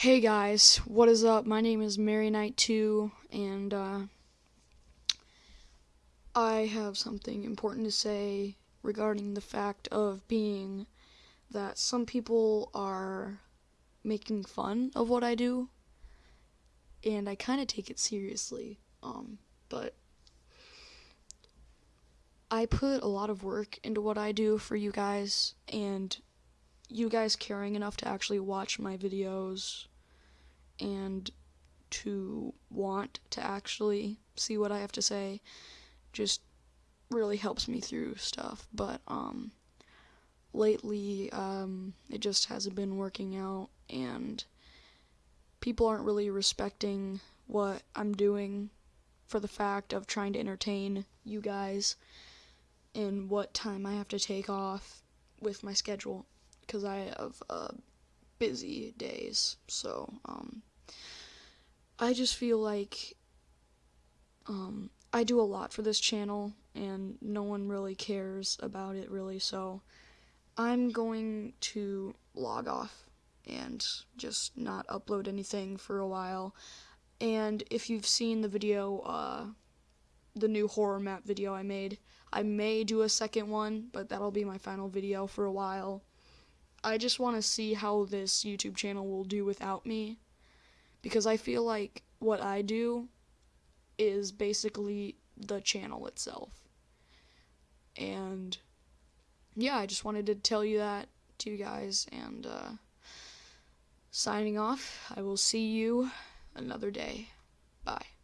Hey guys, what is up? My name is Mary Knight 2 and uh, I have something important to say regarding the fact of being that some people are making fun of what I do and I kind of take it seriously. Um, but I put a lot of work into what I do for you guys and you guys caring enough to actually watch my videos and to want to actually see what I have to say just really helps me through stuff. But um, lately, um, it just hasn't been working out, and people aren't really respecting what I'm doing for the fact of trying to entertain you guys and what time I have to take off with my schedule because I have uh, busy days. So, um, I just feel like um, I do a lot for this channel and no one really cares about it really. So, I'm going to log off and just not upload anything for a while. And if you've seen the video, uh, the new horror map video I made, I may do a second one, but that'll be my final video for a while. I just want to see how this YouTube channel will do without me. Because I feel like what I do is basically the channel itself. And yeah, I just wanted to tell you that to you guys. And uh, signing off, I will see you another day. Bye.